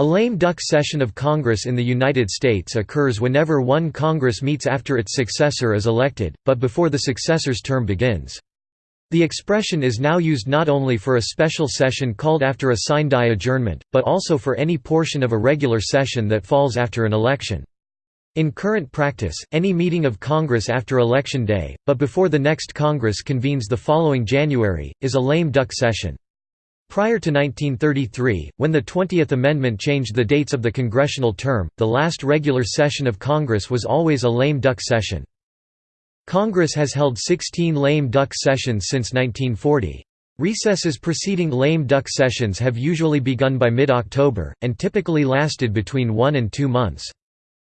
A lame duck session of Congress in the United States occurs whenever one Congress meets after its successor is elected, but before the successor's term begins. The expression is now used not only for a special session called after a sine die adjournment, but also for any portion of a regular session that falls after an election. In current practice, any meeting of Congress after Election Day, but before the next Congress convenes the following January, is a lame duck session. Prior to 1933, when the 20th Amendment changed the dates of the congressional term, the last regular session of Congress was always a lame duck session. Congress has held 16 lame duck sessions since 1940. Recesses preceding lame duck sessions have usually begun by mid-October, and typically lasted between one and two months.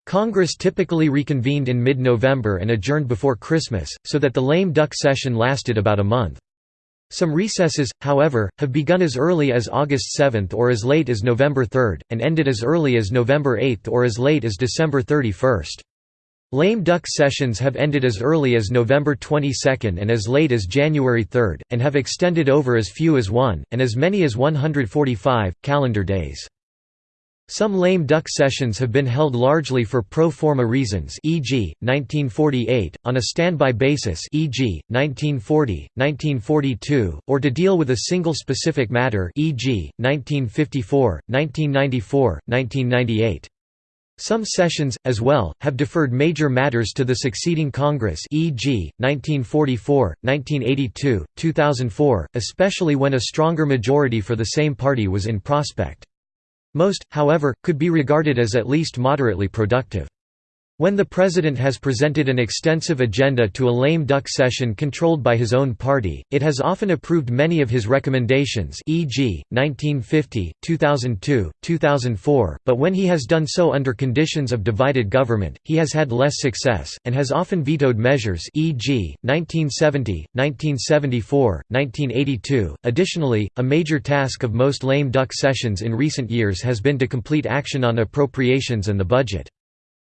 Congress typically reconvened in mid-November and adjourned before Christmas, so that the lame duck session lasted about a month. Some recesses, however, have begun as early as August 7 or as late as November 3, and ended as early as November 8 or as late as December 31. Lame duck sessions have ended as early as November 22 and as late as January 3, and have extended over as few as one, and as many as 145, calendar days. Some lame duck sessions have been held largely for pro forma reasons e.g., 1948, on a standby basis e.g., 1940, 1942, or to deal with a single specific matter e.g., 1954, 1994, 1998. Some sessions, as well, have deferred major matters to the succeeding Congress e.g., 1944, 1982, 2004, especially when a stronger majority for the same party was in prospect. Most, however, could be regarded as at least moderately productive. When the president has presented an extensive agenda to a lame duck session controlled by his own party, it has often approved many of his recommendations e.g., 1950, 2002, 2004, but when he has done so under conditions of divided government, he has had less success, and has often vetoed measures e.g., 1970, 1974, 1982. Additionally, a major task of most lame duck sessions in recent years has been to complete action on appropriations and the budget.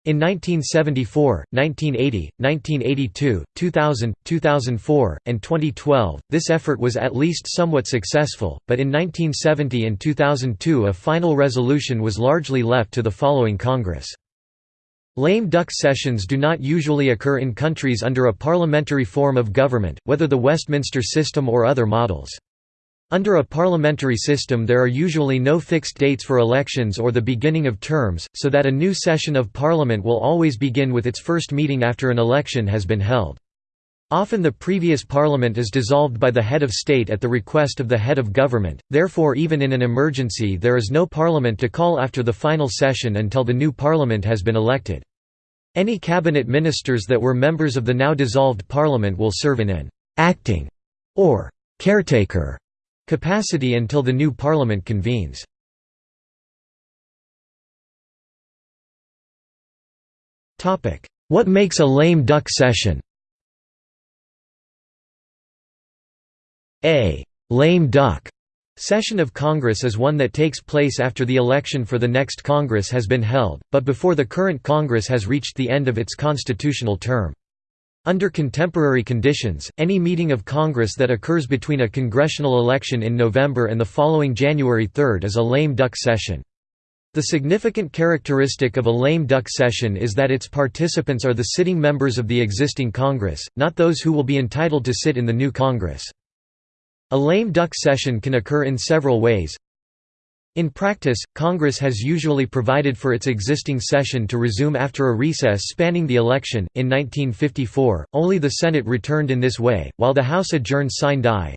In 1974, 1980, 1982, 2000, 2004, and 2012, this effort was at least somewhat successful, but in 1970 and 2002 a final resolution was largely left to the following Congress. Lame duck sessions do not usually occur in countries under a parliamentary form of government, whether the Westminster system or other models. Under a parliamentary system there are usually no fixed dates for elections or the beginning of terms, so that a new session of parliament will always begin with its first meeting after an election has been held. Often the previous parliament is dissolved by the head of state at the request of the head of government, therefore even in an emergency there is no parliament to call after the final session until the new parliament has been elected. Any cabinet ministers that were members of the now dissolved parliament will serve in an «acting» or «caretaker» capacity until the new parliament convenes. What makes a lame duck session A «lame duck» session of Congress is one that takes place after the election for the next Congress has been held, but before the current Congress has reached the end of its constitutional term. Under contemporary conditions, any meeting of Congress that occurs between a congressional election in November and the following January 3 is a lame duck session. The significant characteristic of a lame duck session is that its participants are the sitting members of the existing Congress, not those who will be entitled to sit in the new Congress. A lame duck session can occur in several ways. In practice, Congress has usually provided for its existing session to resume after a recess spanning the election. In 1954, only the Senate returned in this way, while the House adjourned sine die.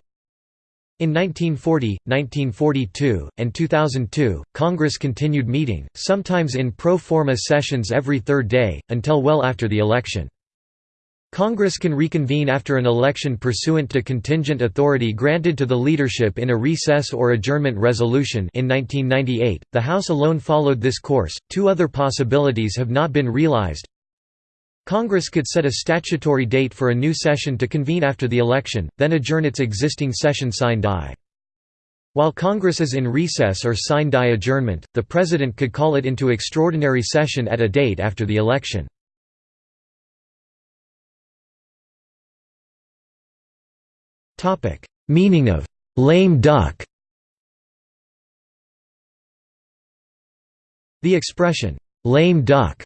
In 1940, 1942, and 2002, Congress continued meeting, sometimes in pro forma sessions every third day, until well after the election. Congress can reconvene after an election pursuant to contingent authority granted to the leadership in a recess or adjournment resolution in 1998. The House alone followed this course. Two other possibilities have not been realized. Congress could set a statutory date for a new session to convene after the election, then adjourn its existing session sine die. While Congress is in recess or sine die adjournment, the President could call it into extraordinary session at a date after the election. Topic: Meaning of lame duck. The expression, "'lame duck'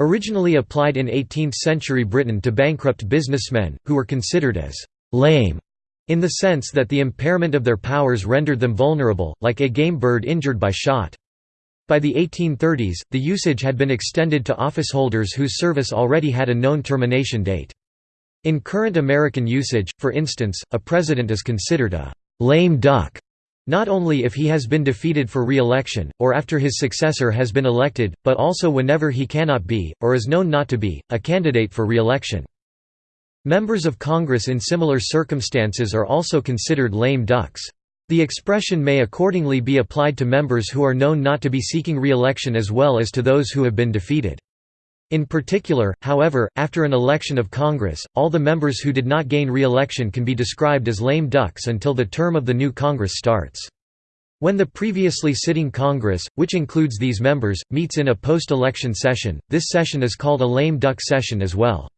originally applied in 18th-century Britain to bankrupt businessmen, who were considered as «lame» in the sense that the impairment of their powers rendered them vulnerable, like a game bird injured by shot. By the 1830s, the usage had been extended to officeholders whose service already had a known termination date. In current American usage, for instance, a president is considered a «lame duck» not only if he has been defeated for re-election, or after his successor has been elected, but also whenever he cannot be, or is known not to be, a candidate for re-election. Members of Congress in similar circumstances are also considered lame ducks. The expression may accordingly be applied to members who are known not to be seeking re-election as well as to those who have been defeated. In particular, however, after an election of Congress, all the members who did not gain re-election can be described as lame ducks until the term of the new Congress starts. When the previously sitting Congress, which includes these members, meets in a post-election session, this session is called a lame duck session as well.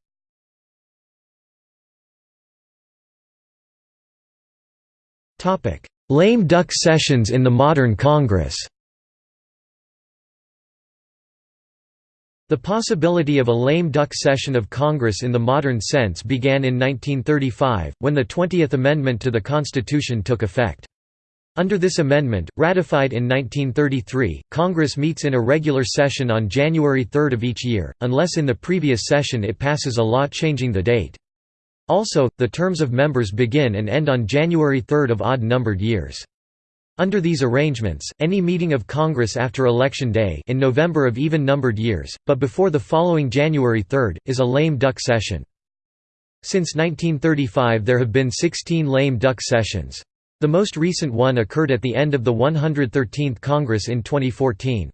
Lame duck sessions in the modern Congress The possibility of a lame duck session of Congress in the modern sense began in 1935, when the 20th Amendment to the Constitution took effect. Under this amendment, ratified in 1933, Congress meets in a regular session on January 3 of each year, unless in the previous session it passes a law changing the date. Also, the terms of members begin and end on January 3 of odd-numbered years. Under these arrangements, any meeting of Congress after Election Day in November of even-numbered years, but before the following January 3, is a lame duck session. Since 1935 there have been 16 lame duck sessions. The most recent one occurred at the end of the 113th Congress in 2014.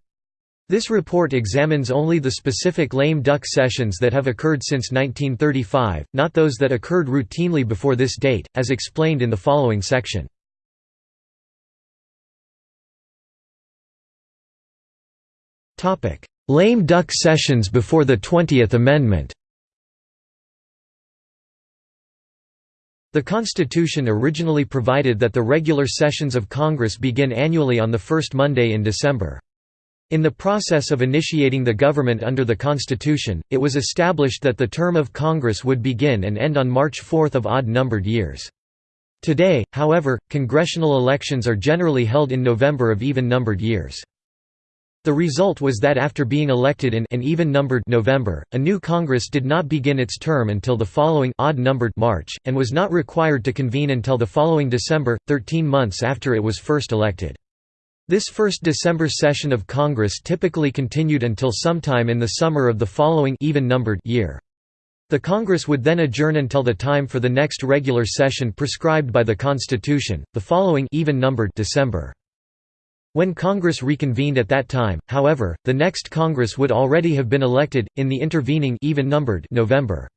This report examines only the specific lame duck sessions that have occurred since 1935, not those that occurred routinely before this date, as explained in the following section. Lame duck sessions before the Twentieth Amendment The Constitution originally provided that the regular sessions of Congress begin annually on the first Monday in December. In the process of initiating the government under the Constitution, it was established that the term of Congress would begin and end on March 4 of odd-numbered years. Today, however, congressional elections are generally held in November of even-numbered years. The result was that after being elected in an even-numbered November, a new Congress did not begin its term until the following odd-numbered March, and was not required to convene until the following December, 13 months after it was first elected. This first December session of Congress typically continued until sometime in the summer of the following even-numbered year. The Congress would then adjourn until the time for the next regular session prescribed by the Constitution, the following even-numbered December. When Congress reconvened at that time, however, the next Congress would already have been elected, in the intervening even-numbered November.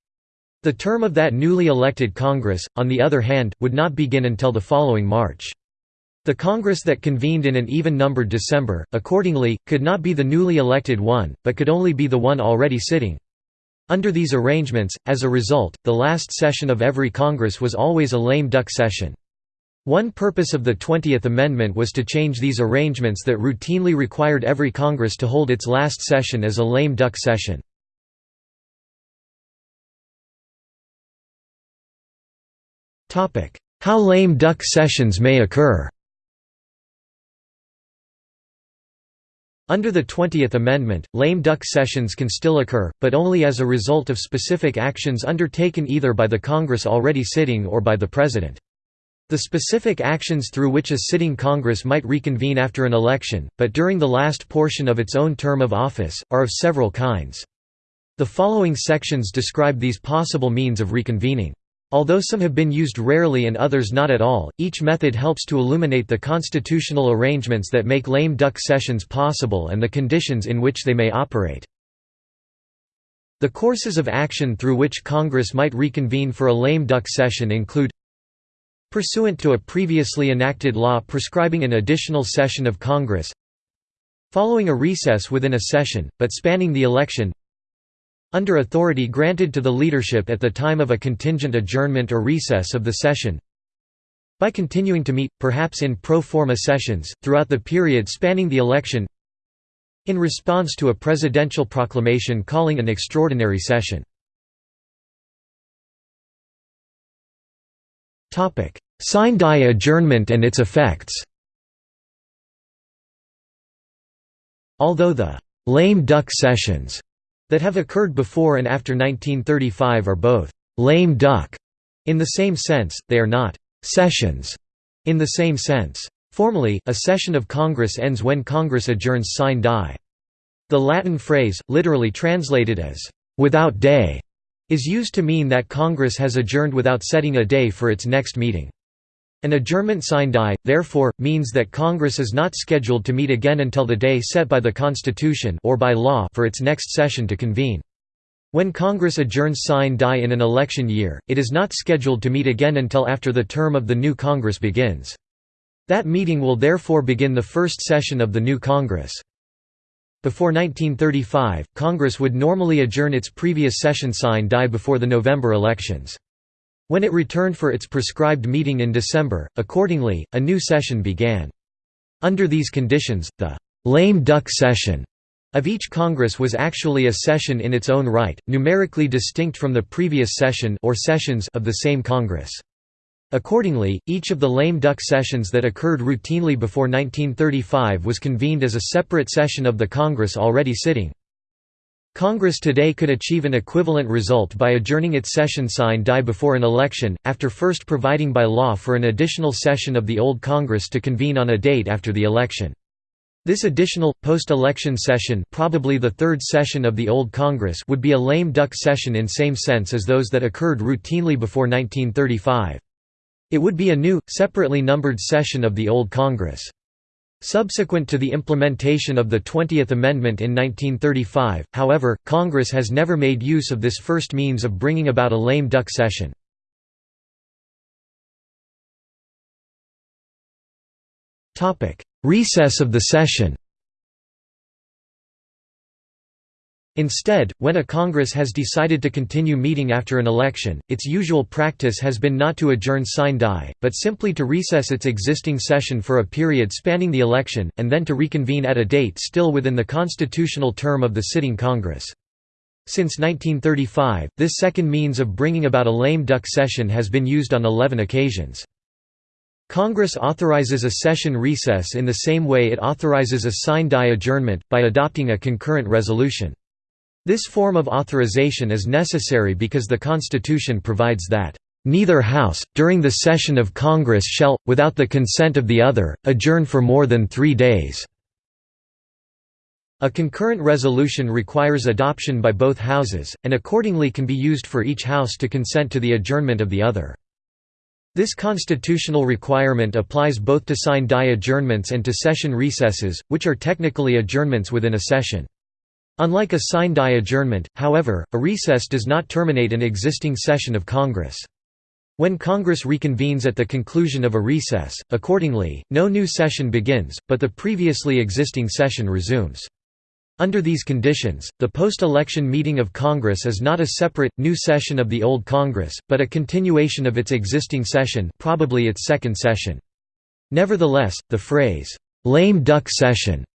The term of that newly elected Congress, on the other hand, would not begin until the following March. The Congress that convened in an even-numbered December, accordingly, could not be the newly elected one, but could only be the one already sitting. Under these arrangements, as a result, the last session of every Congress was always a lame duck session. One purpose of the Twentieth Amendment was to change these arrangements that routinely required every Congress to hold its last session as a lame duck session. How lame duck sessions may occur Under the Twentieth Amendment, lame duck sessions can still occur, but only as a result of specific actions undertaken either by the Congress already sitting or by the President. The specific actions through which a sitting Congress might reconvene after an election, but during the last portion of its own term of office, are of several kinds. The following sections describe these possible means of reconvening. Although some have been used rarely and others not at all, each method helps to illuminate the constitutional arrangements that make lame duck sessions possible and the conditions in which they may operate. The courses of action through which Congress might reconvene for a lame duck session include Pursuant to a previously enacted law prescribing an additional session of Congress Following a recess within a session, but spanning the election Under authority granted to the leadership at the time of a contingent adjournment or recess of the session By continuing to meet, perhaps in pro forma sessions, throughout the period spanning the election in response to a presidential proclamation calling an extraordinary session. Sine-die adjournment and its effects Although the «lame duck sessions» that have occurred before and after 1935 are both «lame duck» in the same sense, they are not «sessions» in the same sense. Formally, a session of Congress ends when Congress adjourns sine die. The Latin phrase, literally translated as «without day», is used to mean that Congress has adjourned without setting a day for its next meeting. An adjournment sine die, therefore, means that Congress is not scheduled to meet again until the day set by the Constitution or by law for its next session to convene. When Congress adjourns sine die in an election year, it is not scheduled to meet again until after the term of the new Congress begins. That meeting will therefore begin the first session of the new Congress. Before 1935, Congress would normally adjourn its previous session sine die before the November elections. When it returned for its prescribed meeting in December, accordingly, a new session began. Under these conditions, the «lame duck session» of each Congress was actually a session in its own right, numerically distinct from the previous session or sessions of the same Congress. Accordingly, each of the lame duck sessions that occurred routinely before 1935 was convened as a separate session of the Congress already sitting. Congress today could achieve an equivalent result by adjourning its session sine die before an election, after first providing by law for an additional session of the old Congress to convene on a date after the election. This additional, post-election session probably the third session of the old Congress would be a lame duck session in same sense as those that occurred routinely before 1935. It would be a new, separately numbered session of the old Congress. Subsequent to the implementation of the 20th Amendment in 1935, however, Congress has never made use of this first means of bringing about a lame duck session. Recess of the session Instead, when a Congress has decided to continue meeting after an election, its usual practice has been not to adjourn sine die, but simply to recess its existing session for a period spanning the election, and then to reconvene at a date still within the constitutional term of the sitting Congress. Since 1935, this second means of bringing about a lame duck session has been used on 11 occasions. Congress authorizes a session recess in the same way it authorizes a sine die adjournment, by adopting a concurrent resolution. This form of authorization is necessary because the Constitution provides that, "...neither House, during the session of Congress shall, without the consent of the other, adjourn for more than three days." A concurrent resolution requires adoption by both houses, and accordingly can be used for each house to consent to the adjournment of the other. This constitutional requirement applies both to sine die adjournments and to session recesses, which are technically adjournments within a session. Unlike a sine die adjournment, however, a recess does not terminate an existing session of Congress. When Congress reconvenes at the conclusion of a recess, accordingly, no new session begins, but the previously existing session resumes. Under these conditions, the post-election meeting of Congress is not a separate, new session of the old Congress, but a continuation of its existing session probably its second session. Nevertheless, the phrase, "'lame duck session'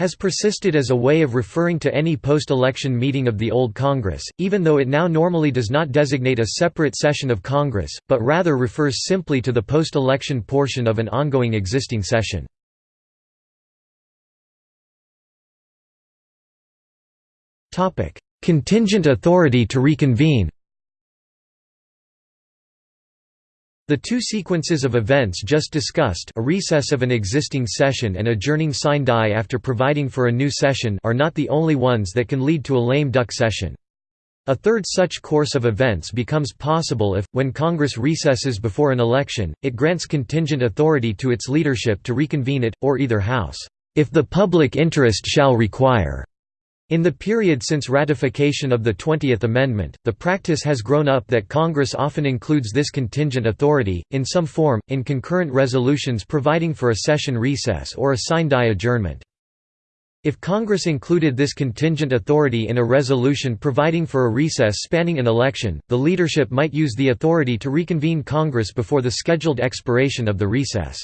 has persisted as a way of referring to any post-election meeting of the old Congress, even though it now normally does not designate a separate session of Congress, but rather refers simply to the post-election portion of an ongoing existing session. Contingent authority to reconvene The two sequences of events just discussed a recess of an existing session and adjourning sine die after providing for a new session are not the only ones that can lead to a lame duck session. A third such course of events becomes possible if, when Congress recesses before an election, it grants contingent authority to its leadership to reconvene it, or either house, if the public interest shall require. In the period since ratification of the 20th Amendment, the practice has grown up that Congress often includes this contingent authority, in some form, in concurrent resolutions providing for a session recess or a sine die adjournment. If Congress included this contingent authority in a resolution providing for a recess spanning an election, the leadership might use the authority to reconvene Congress before the scheduled expiration of the recess.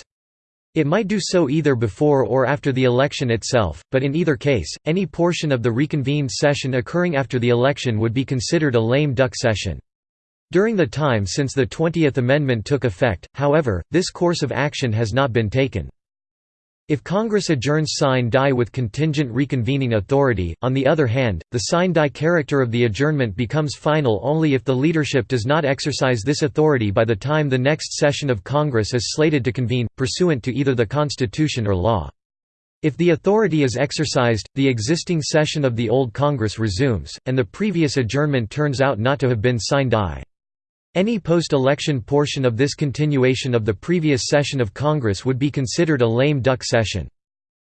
It might do so either before or after the election itself, but in either case, any portion of the reconvened session occurring after the election would be considered a lame duck session. During the time since the 20th Amendment took effect, however, this course of action has not been taken. If Congress adjourns sine die with contingent reconvening authority, on the other hand, the sine die character of the adjournment becomes final only if the leadership does not exercise this authority by the time the next session of Congress is slated to convene, pursuant to either the Constitution or law. If the authority is exercised, the existing session of the old Congress resumes, and the previous adjournment turns out not to have been sine die. Any post-election portion of this continuation of the previous session of Congress would be considered a lame duck session.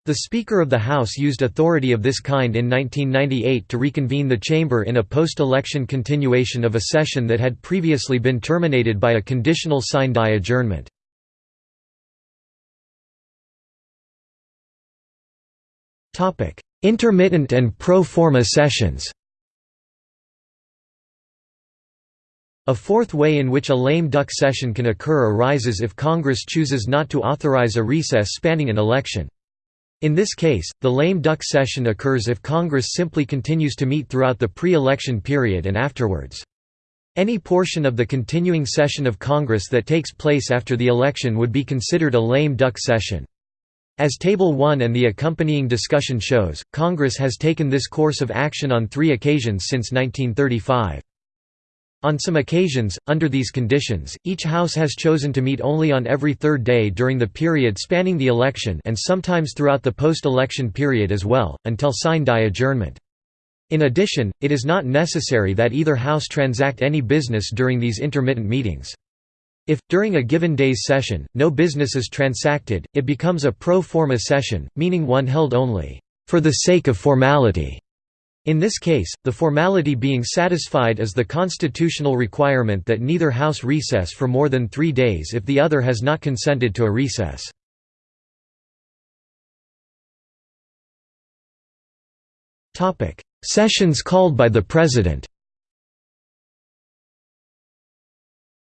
The Speaker of the House used authority of this kind in 1998 to reconvene the chamber in a post-election continuation of a session that had previously been terminated by a conditional sine die adjournment. Intermittent and pro forma sessions A fourth way in which a lame duck session can occur arises if Congress chooses not to authorize a recess spanning an election. In this case, the lame duck session occurs if Congress simply continues to meet throughout the pre-election period and afterwards. Any portion of the continuing session of Congress that takes place after the election would be considered a lame duck session. As Table 1 and the accompanying discussion shows, Congress has taken this course of action on three occasions since 1935. On some occasions, under these conditions, each House has chosen to meet only on every third day during the period spanning the election and sometimes throughout the post-election period as well, until sine die adjournment. In addition, it is not necessary that either House transact any business during these intermittent meetings. If, during a given day's session, no business is transacted, it becomes a pro forma session, meaning one held only, "...for the sake of formality." In this case, the formality being satisfied is the constitutional requirement that neither House recess for more than three days if the other has not consented to a recess. Sessions called by the President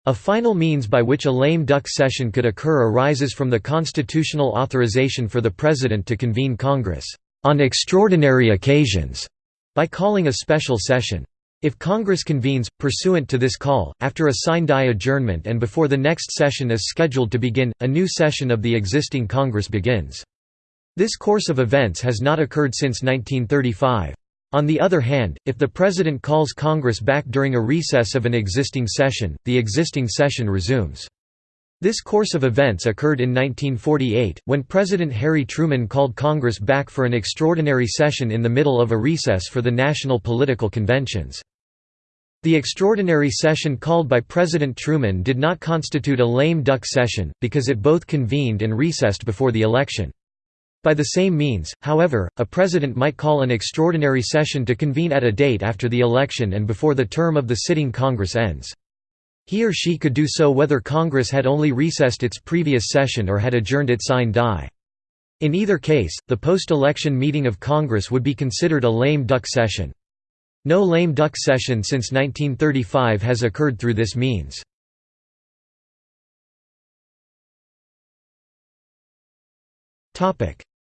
A final means by which a lame duck session could occur arises from the constitutional authorization for the President to convene Congress, "...on extraordinary occasions." By calling a special session. If Congress convenes, pursuant to this call, after a sine die adjournment and before the next session is scheduled to begin, a new session of the existing Congress begins. This course of events has not occurred since 1935. On the other hand, if the President calls Congress back during a recess of an existing session, the existing session resumes. This course of events occurred in 1948, when President Harry Truman called Congress back for an extraordinary session in the middle of a recess for the national political conventions. The extraordinary session called by President Truman did not constitute a lame duck session, because it both convened and recessed before the election. By the same means, however, a president might call an extraordinary session to convene at a date after the election and before the term of the sitting Congress ends. He or she could do so whether Congress had only recessed its previous session or had adjourned it sine die. In either case, the post-election meeting of Congress would be considered a lame duck session. No lame duck session since 1935 has occurred through this means.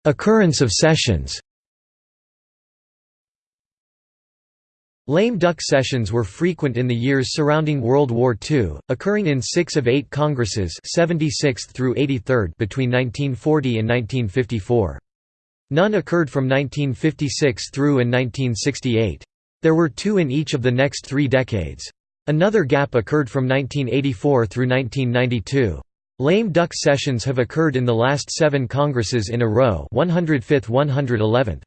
Occurrence of sessions Lame duck sessions were frequent in the years surrounding World War II, occurring in six of eight Congresses 76th through 83rd between 1940 and 1954. None occurred from 1956 through and 1968. There were two in each of the next three decades. Another gap occurred from 1984 through 1992. Lame duck sessions have occurred in the last seven Congresses in a row 105th 111th.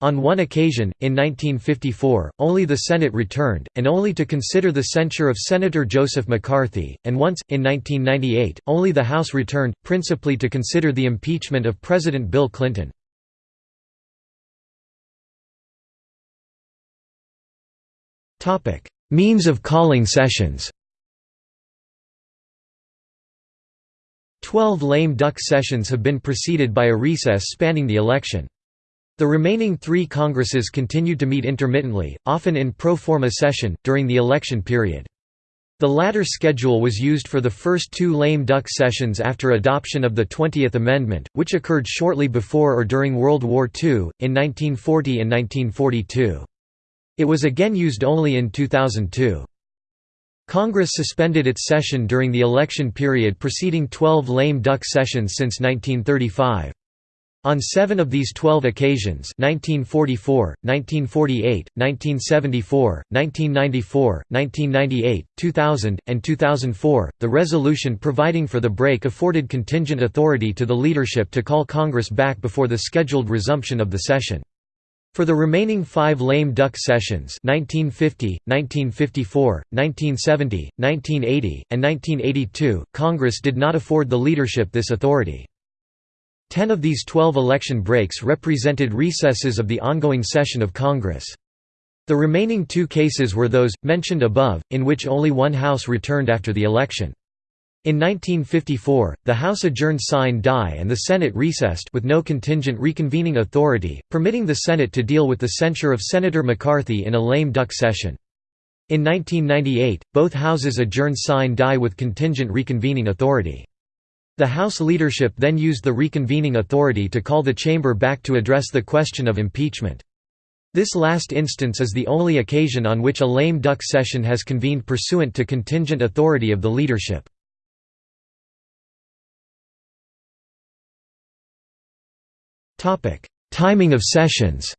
On one occasion, in 1954, only the Senate returned, and only to consider the censure of Senator Joseph McCarthy, and once, in 1998, only the House returned, principally to consider the impeachment of President Bill Clinton. Means of calling sessions Twelve lame duck sessions have been preceded by a recess spanning the election. The remaining three Congresses continued to meet intermittently, often in pro forma session, during the election period. The latter schedule was used for the first two lame duck sessions after adoption of the Twentieth Amendment, which occurred shortly before or during World War II, in 1940 and 1942. It was again used only in 2002. Congress suspended its session during the election period preceding 12 lame duck sessions since 1935. On seven of these twelve occasions 1944, 1948, 1974, 1994, 1998, 2000, and 2004, the resolution providing for the break afforded contingent authority to the leadership to call Congress back before the scheduled resumption of the session. For the remaining five lame duck sessions 1950, 1954, 1970, 1980, and 1982, Congress did not afford the leadership this authority. Ten of these twelve election breaks represented recesses of the ongoing session of Congress. The remaining two cases were those, mentioned above, in which only one House returned after the election. In 1954, the House adjourned sine die and the Senate recessed with no contingent reconvening authority, permitting the Senate to deal with the censure of Senator McCarthy in a lame duck session. In 1998, both houses adjourned sine die with contingent reconvening authority. The House leadership then used the reconvening authority to call the chamber back to address the question of impeachment. This last instance is the only occasion on which a lame duck session has convened pursuant to contingent authority of the leadership. Timing of sessions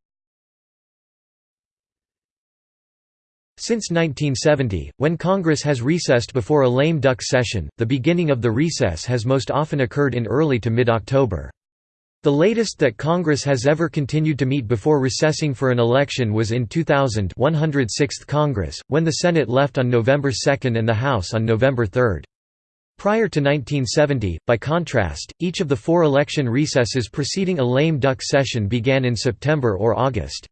Since 1970, when Congress has recessed before a lame duck session, the beginning of the recess has most often occurred in early to mid-October. The latest that Congress has ever continued to meet before recessing for an election was in 2000 106th Congress, when the Senate left on November 2 and the House on November 3. Prior to 1970, by contrast, each of the four election recesses preceding a lame duck session began in September or August.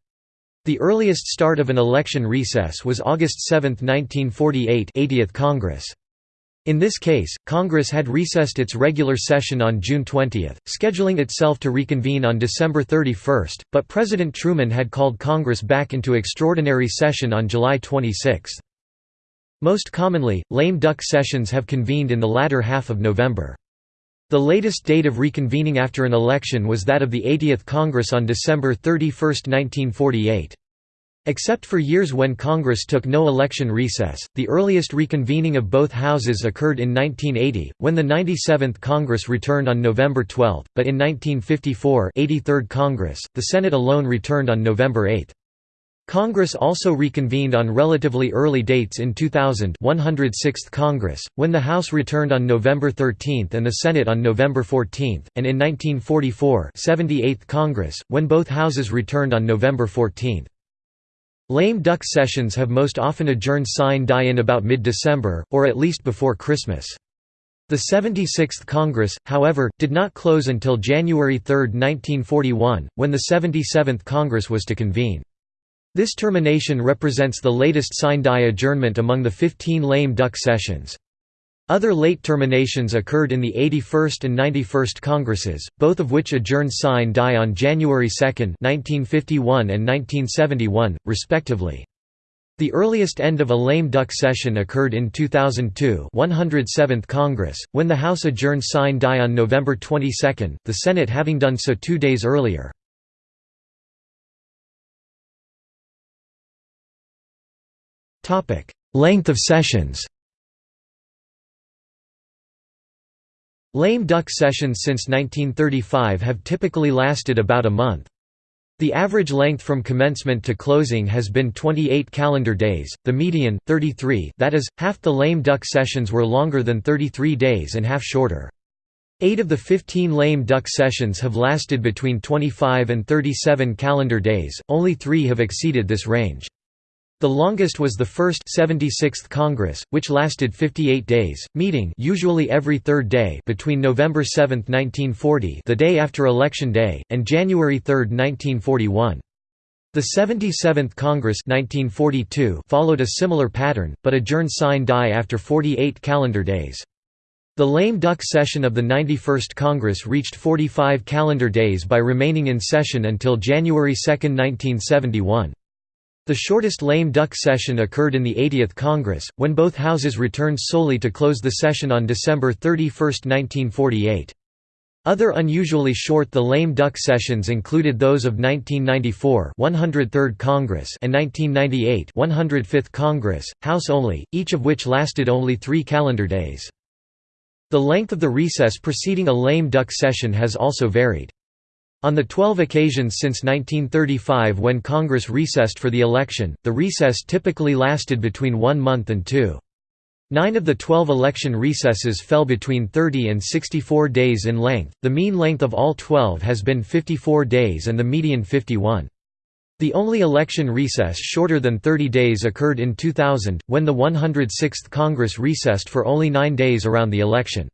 The earliest start of an election recess was August 7, 1948 80th Congress. In this case, Congress had recessed its regular session on June 20, scheduling itself to reconvene on December 31, but President Truman had called Congress back into extraordinary session on July 26. Most commonly, lame duck sessions have convened in the latter half of November. The latest date of reconvening after an election was that of the 80th Congress on December 31, 1948. Except for years when Congress took no election recess, the earliest reconvening of both houses occurred in 1980, when the 97th Congress returned on November 12, but in 1954 83rd Congress, the Senate alone returned on November 8. Congress also reconvened on relatively early dates in 2000 106th Congress, when the House returned on November 13 and the Senate on November 14, and in 1944 78th Congress, when both houses returned on November 14. Lame duck sessions have most often adjourned sine die in about mid-December, or at least before Christmas. The 76th Congress, however, did not close until January 3, 1941, when the 77th Congress was to convene. This termination represents the latest sine die adjournment among the 15 lame duck sessions. Other late terminations occurred in the 81st and 91st Congresses, both of which adjourned sine die on January 2 1951 and 1971, respectively. The earliest end of a lame duck session occurred in 2002 107th Congress, when the House adjourned sine die on November 22, the Senate having done so two days earlier. Length of sessions Lame duck sessions since 1935 have typically lasted about a month. The average length from commencement to closing has been 28 calendar days, the median, 33 that is, half the lame duck sessions were longer than 33 days and half shorter. Eight of the 15 lame duck sessions have lasted between 25 and 37 calendar days, only three have exceeded this range. The longest was the first 76th Congress, which lasted 58 days, meeting usually every third day between November 7, 1940 the day after Election Day, and January 3, 1941. The 77th Congress 1942 followed a similar pattern, but adjourned sine die after 48 calendar days. The lame duck session of the 91st Congress reached 45 calendar days by remaining in session until January 2, 1971. The shortest lame duck session occurred in the 80th Congress, when both houses returned solely to close the session on December 31, 1948. Other unusually short the lame duck sessions included those of 1994 103rd Congress and 1998 105th Congress, House only, each of which lasted only three calendar days. The length of the recess preceding a lame duck session has also varied. On the 12 occasions since 1935 when Congress recessed for the election, the recess typically lasted between one month and two. Nine of the 12 election recesses fell between 30 and 64 days in length, the mean length of all 12 has been 54 days and the median 51. The only election recess shorter than 30 days occurred in 2000, when the 106th Congress recessed for only nine days around the election.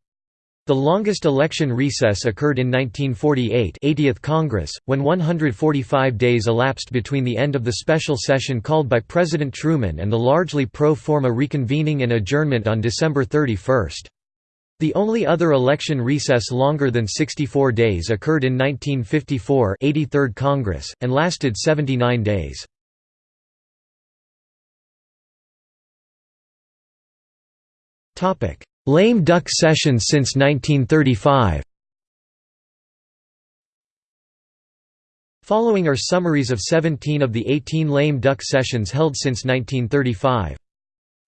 The longest election recess occurred in 1948 80th Congress, when 145 days elapsed between the end of the special session called by President Truman and the largely pro forma reconvening and adjournment on December 31. The only other election recess longer than 64 days occurred in 1954 83rd Congress, and lasted 79 days. Lame duck sessions since 1935 Following are summaries of 17 of the 18 lame duck sessions held since 1935.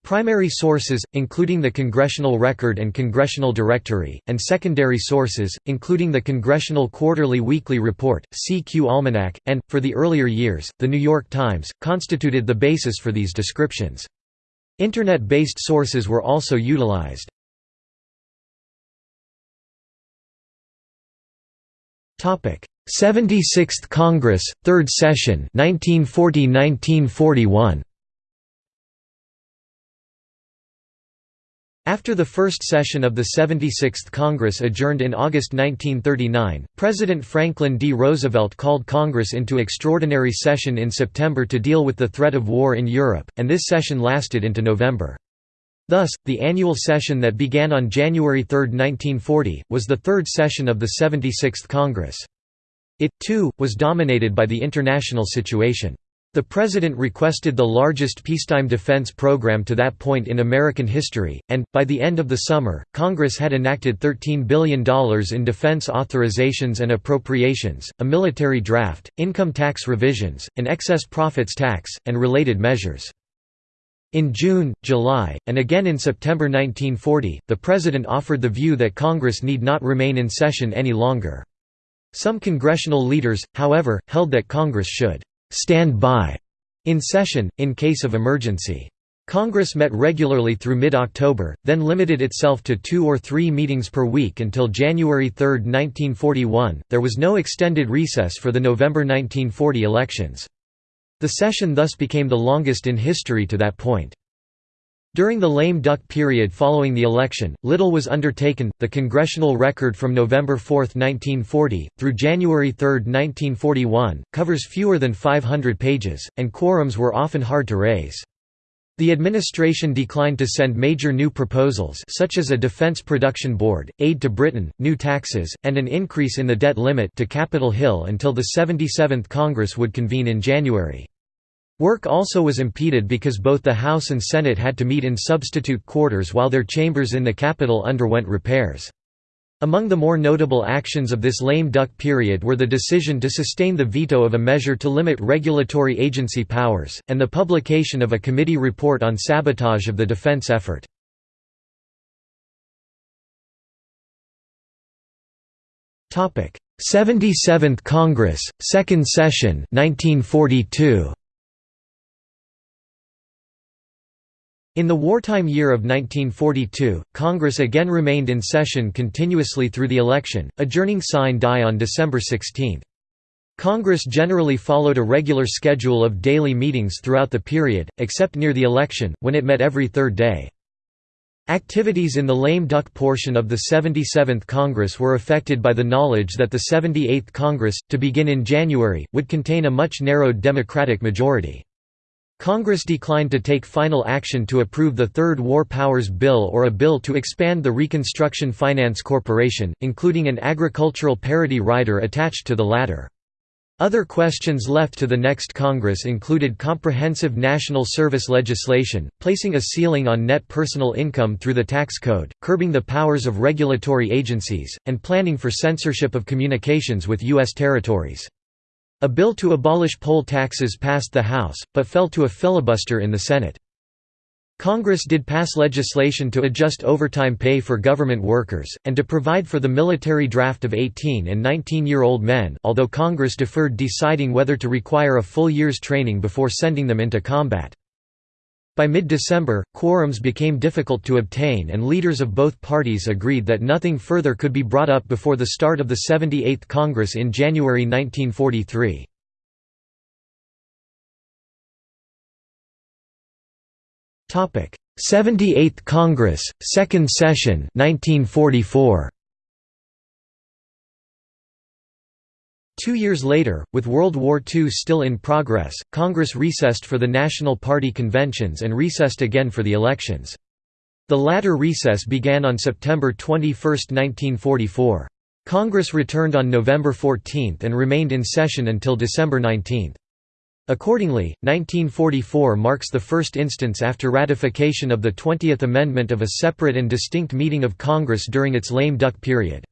Primary sources, including the Congressional Record and Congressional Directory, and secondary sources, including the Congressional Quarterly Weekly Report, CQ Almanac, and, for the earlier years, The New York Times, constituted the basis for these descriptions. Internet-based sources were also utilized. 76th Congress, Third Session 1940–1941 After the first session of the 76th Congress adjourned in August 1939, President Franklin D. Roosevelt called Congress into extraordinary session in September to deal with the threat of war in Europe, and this session lasted into November. Thus, the annual session that began on January 3, 1940, was the third session of the 76th Congress. It, too, was dominated by the international situation. The President requested the largest peacetime defense program to that point in American history, and, by the end of the summer, Congress had enacted $13 billion in defense authorizations and appropriations, a military draft, income tax revisions, an excess profits tax, and related measures. In June, July, and again in September 1940, the President offered the view that Congress need not remain in session any longer. Some congressional leaders, however, held that Congress should «stand by» in session, in case of emergency. Congress met regularly through mid-October, then limited itself to two or three meetings per week until January 3, 1941. There was no extended recess for the November 1940 elections. The session thus became the longest in history to that point. During the lame duck period following the election, little was undertaken. The congressional record from November 4, 1940, through January 3, 1941, covers fewer than 500 pages, and quorums were often hard to raise. The administration declined to send major new proposals such as a defense production board, aid to Britain, new taxes, and an increase in the debt limit to Capitol Hill until the 77th Congress would convene in January. Work also was impeded because both the House and Senate had to meet in substitute quarters while their chambers in the Capitol underwent repairs. Among the more notable actions of this lame duck period were the decision to sustain the veto of a measure to limit regulatory agency powers, and the publication of a committee report on sabotage of the defense effort. Topic: 77th Congress, Second Session, 1942. In the wartime year of 1942, Congress again remained in session continuously through the election, adjourning sine die on December 16. Congress generally followed a regular schedule of daily meetings throughout the period, except near the election, when it met every third day. Activities in the lame duck portion of the 77th Congress were affected by the knowledge that the 78th Congress, to begin in January, would contain a much narrowed Democratic majority. Congress declined to take final action to approve the Third War Powers Bill or a bill to expand the Reconstruction Finance Corporation, including an agricultural parity rider attached to the latter. Other questions left to the next Congress included comprehensive national service legislation, placing a ceiling on net personal income through the tax code, curbing the powers of regulatory agencies, and planning for censorship of communications with U.S. territories. A bill to abolish poll taxes passed the House, but fell to a filibuster in the Senate. Congress did pass legislation to adjust overtime pay for government workers, and to provide for the military draft of 18 and 19-year-old men although Congress deferred deciding whether to require a full year's training before sending them into combat. By mid-December, quorums became difficult to obtain and leaders of both parties agreed that nothing further could be brought up before the start of the 78th Congress in January 1943. 78th Congress, Second Session 1944. Two years later, with World War II still in progress, Congress recessed for the National Party conventions and recessed again for the elections. The latter recess began on September 21, 1944. Congress returned on November 14 and remained in session until December 19. Accordingly, 1944 marks the first instance after ratification of the 20th Amendment of a separate and distinct meeting of Congress during its lame duck period.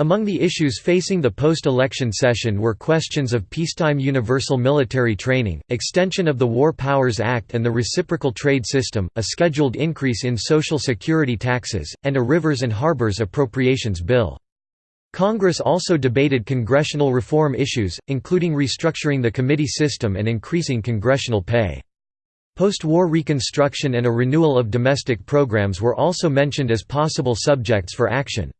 Among the issues facing the post-election session were questions of peacetime universal military training, extension of the War Powers Act and the reciprocal trade system, a scheduled increase in Social Security taxes, and a rivers and harbors appropriations bill. Congress also debated congressional reform issues, including restructuring the committee system and increasing congressional pay. Post-war reconstruction and a renewal of domestic programs were also mentioned as possible subjects for action.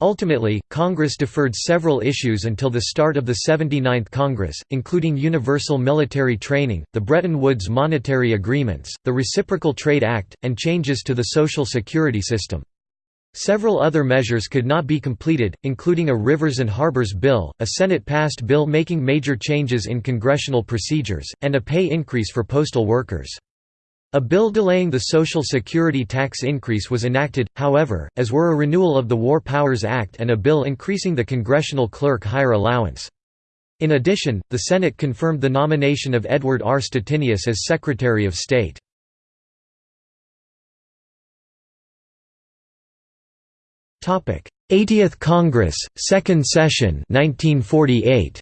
Ultimately, Congress deferred several issues until the start of the 79th Congress, including universal military training, the Bretton Woods monetary agreements, the Reciprocal Trade Act, and changes to the Social Security system. Several other measures could not be completed, including a Rivers and Harbors Bill, a Senate-passed bill making major changes in congressional procedures, and a pay increase for postal workers. A bill delaying the Social Security tax increase was enacted, however, as were a renewal of the War Powers Act and a bill increasing the congressional clerk hire allowance. In addition, the Senate confirmed the nomination of Edward R. Stettinius as Secretary of State. 80th Congress, Second Session 1948.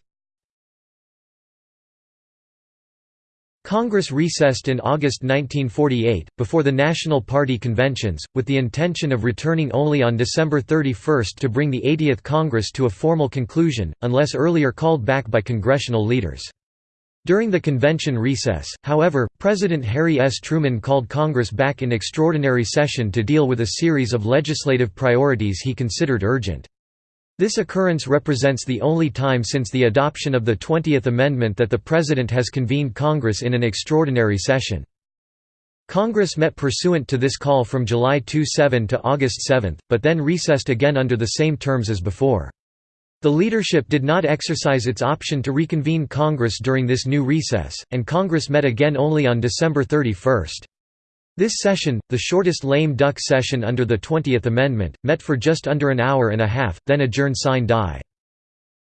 Congress recessed in August 1948, before the National Party conventions, with the intention of returning only on December 31 to bring the 80th Congress to a formal conclusion, unless earlier called back by congressional leaders. During the convention recess, however, President Harry S. Truman called Congress back in extraordinary session to deal with a series of legislative priorities he considered urgent. This occurrence represents the only time since the adoption of the 20th Amendment that the President has convened Congress in an extraordinary session. Congress met pursuant to this call from July 27 to August 7, but then recessed again under the same terms as before. The leadership did not exercise its option to reconvene Congress during this new recess, and Congress met again only on December 31. This session, the shortest lame duck session under the 20th Amendment, met for just under an hour and a half, then adjourned sine die.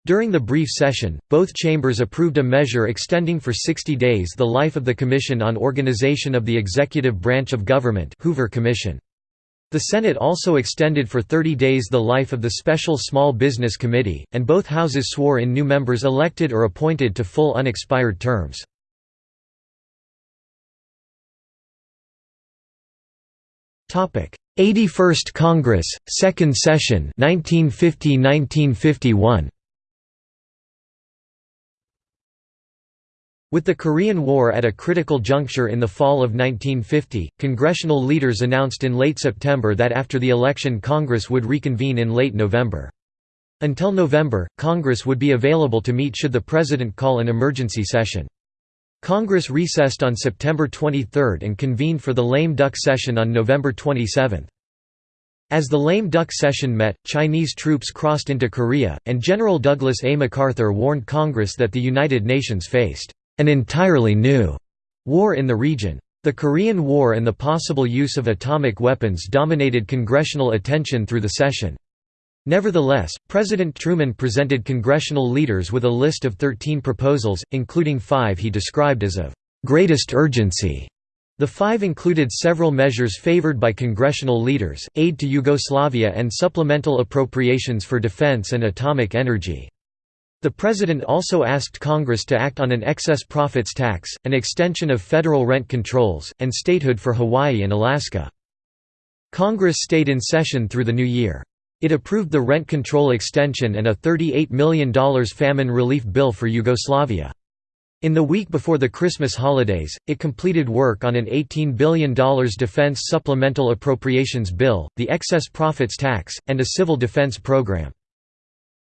During the brief session, both chambers approved a measure extending for 60 days the life of the Commission on Organization of the Executive Branch of Government Hoover Commission. The Senate also extended for 30 days the life of the Special Small Business Committee, and both houses swore in new members elected or appointed to full unexpired terms. Topic: 81st Congress, Second Session, 1950–1951. With the Korean War at a critical juncture in the fall of 1950, congressional leaders announced in late September that after the election Congress would reconvene in late November. Until November, Congress would be available to meet should the President call an emergency session. Congress recessed on September 23 and convened for the lame duck session on November 27. As the lame duck session met, Chinese troops crossed into Korea, and General Douglas A. MacArthur warned Congress that the United Nations faced an entirely new war in the region. The Korean War and the possible use of atomic weapons dominated congressional attention through the session. Nevertheless, President Truman presented congressional leaders with a list of 13 proposals, including five he described as of greatest urgency. The five included several measures favored by congressional leaders, aid to Yugoslavia and supplemental appropriations for defense and atomic energy. The President also asked Congress to act on an excess profits tax, an extension of federal rent controls, and statehood for Hawaii and Alaska. Congress stayed in session through the new year. It approved the rent control extension and a $38 million famine relief bill for Yugoslavia. In the week before the Christmas holidays, it completed work on an $18 billion defense supplemental appropriations bill, the excess profits tax, and a civil defense program.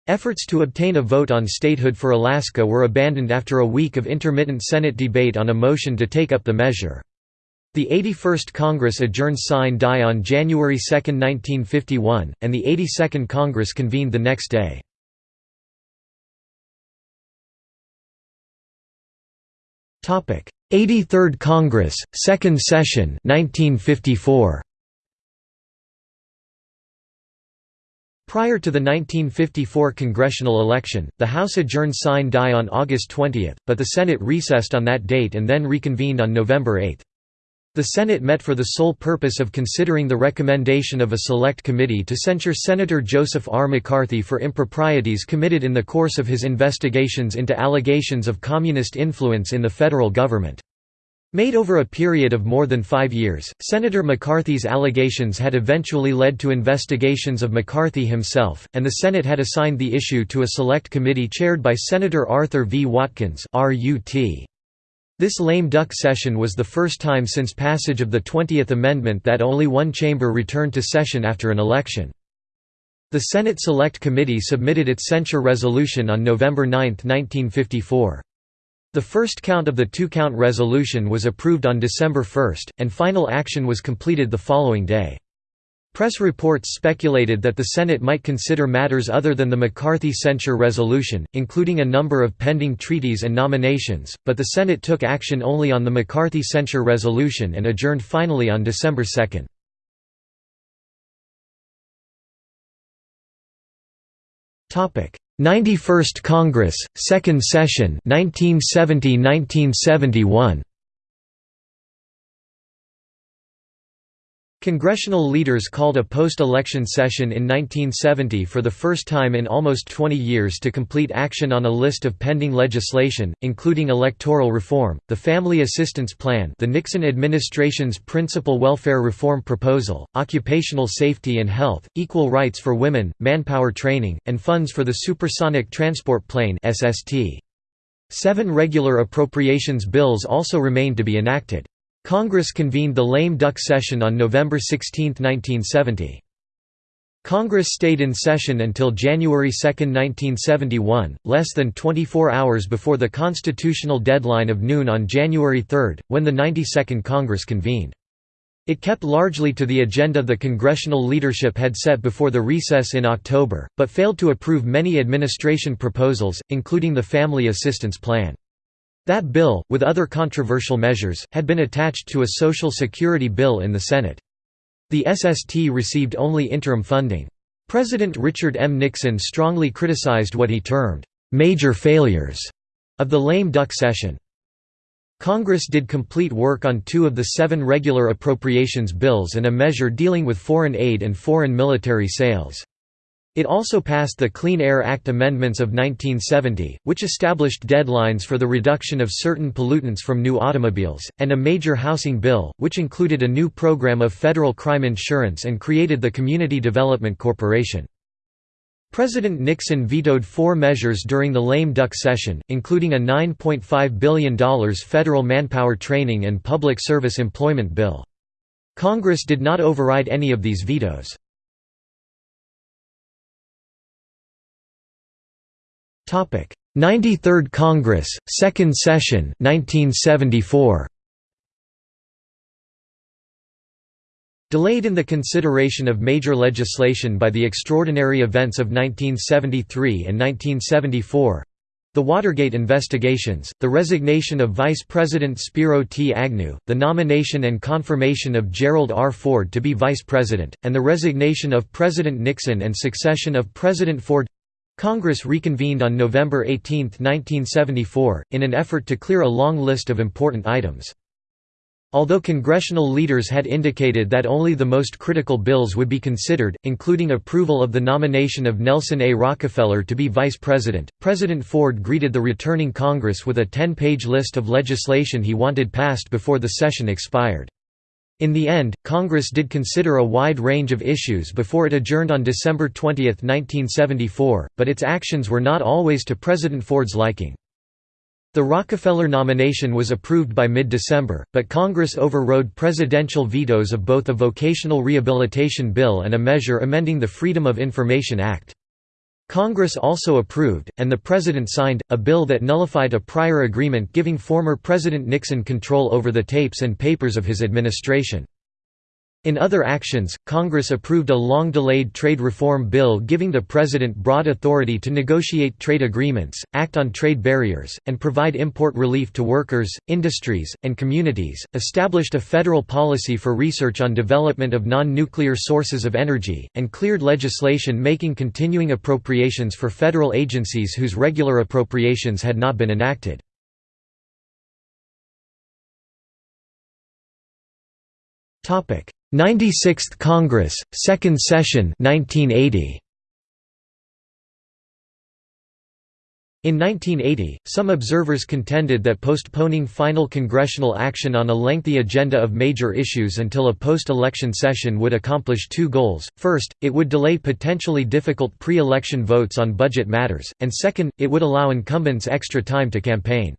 Efforts to obtain a vote on statehood for Alaska were abandoned after a week of intermittent Senate debate on a motion to take up the measure. The 81st Congress adjourned sine die on January 2, 1951, and the 82nd Congress convened the next day. Topic: 83rd Congress, Second Session, 1954. Prior to the 1954 congressional election, the House adjourned sine die on August 20, but the Senate recessed on that date and then reconvened on November 8. The Senate met for the sole purpose of considering the recommendation of a select committee to censure Senator Joseph R. McCarthy for improprieties committed in the course of his investigations into allegations of communist influence in the federal government. Made over a period of more than five years, Senator McCarthy's allegations had eventually led to investigations of McCarthy himself, and the Senate had assigned the issue to a select committee chaired by Senator Arthur V. Watkins RUT. This lame duck session was the first time since passage of the 20th Amendment that only one chamber returned to session after an election. The Senate Select Committee submitted its censure resolution on November 9, 1954. The first count of the two-count resolution was approved on December 1, and final action was completed the following day. Press reports speculated that the Senate might consider matters other than the McCarthy censure resolution, including a number of pending treaties and nominations, but the Senate took action only on the McCarthy censure resolution and adjourned finally on December 2. Topic: 91st Congress, Second Session, 1970–1971. Congressional leaders called a post-election session in 1970 for the first time in almost 20 years to complete action on a list of pending legislation, including electoral reform, the Family Assistance Plan the Nixon administration's principal welfare reform proposal, occupational safety and health, equal rights for women, manpower training, and funds for the Supersonic Transport Plane Seven regular appropriations bills also remained to be enacted. Congress convened the lame duck session on November 16, 1970. Congress stayed in session until January 2, 1971, less than 24 hours before the constitutional deadline of noon on January 3, when the 92nd Congress convened. It kept largely to the agenda the congressional leadership had set before the recess in October, but failed to approve many administration proposals, including the Family Assistance Plan. That bill, with other controversial measures, had been attached to a Social Security bill in the Senate. The SST received only interim funding. President Richard M. Nixon strongly criticized what he termed, "...major failures," of the lame duck session. Congress did complete work on two of the seven regular appropriations bills and a measure dealing with foreign aid and foreign military sales. It also passed the Clean Air Act amendments of 1970, which established deadlines for the reduction of certain pollutants from new automobiles, and a major housing bill, which included a new program of federal crime insurance and created the Community Development Corporation. President Nixon vetoed four measures during the lame duck session, including a $9.5 billion federal manpower training and public service employment bill. Congress did not override any of these vetoes. 93rd Congress, Second Session 1974. Delayed in the consideration of major legislation by the extraordinary events of 1973 and 1974 The Watergate investigations, the resignation of Vice President Spiro T. Agnew, the nomination and confirmation of Gerald R. Ford to be Vice President, and the resignation of President Nixon and succession of President Ford Congress reconvened on November 18, 1974, in an effort to clear a long list of important items. Although congressional leaders had indicated that only the most critical bills would be considered, including approval of the nomination of Nelson A. Rockefeller to be vice president, President Ford greeted the returning Congress with a 10-page list of legislation he wanted passed before the session expired. In the end, Congress did consider a wide range of issues before it adjourned on December 20, 1974, but its actions were not always to President Ford's liking. The Rockefeller nomination was approved by mid-December, but Congress overrode presidential vetoes of both a vocational rehabilitation bill and a measure amending the Freedom of Information Act. Congress also approved, and the President signed, a bill that nullified a prior agreement giving former President Nixon control over the tapes and papers of his administration. In other actions, Congress approved a long-delayed trade reform bill giving the President broad authority to negotiate trade agreements, act on trade barriers, and provide import relief to workers, industries, and communities, established a federal policy for research on development of non-nuclear sources of energy, and cleared legislation making continuing appropriations for federal agencies whose regular appropriations had not been enacted. Topic 96th Congress, Second Session 1980. In 1980, some observers contended that postponing final congressional action on a lengthy agenda of major issues until a post-election session would accomplish two goals, first, it would delay potentially difficult pre-election votes on budget matters, and second, it would allow incumbents extra time to campaign.